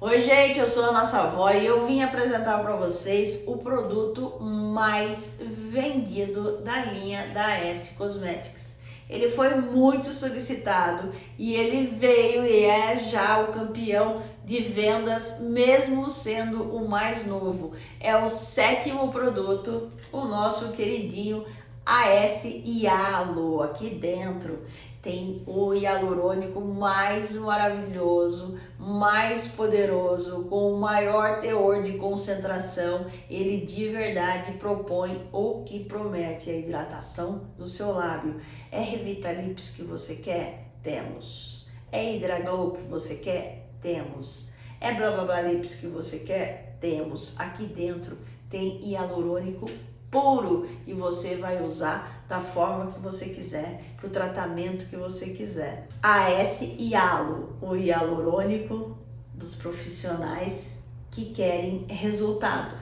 Oi gente, eu sou a nossa avó e eu vim apresentar para vocês o produto mais vendido da linha da S Cosmetics. Ele foi muito solicitado e ele veio e é já o campeão de vendas, mesmo sendo o mais novo. É o sétimo produto, o nosso queridinho AS Hialo aqui dentro tem o hialurônico mais maravilhoso, mais poderoso, com o maior teor de concentração. Ele de verdade propõe o que promete a hidratação do seu lábio. É Revitalips que você quer? Temos. É Hidraglow que você quer? Temos. É Blá Blá Blá Lips que você quer? Temos. Aqui dentro tem hialurônico puro e você vai usar da forma que você quiser, para o tratamento que você quiser. AS Hialo, o hialurônico dos profissionais que querem resultado.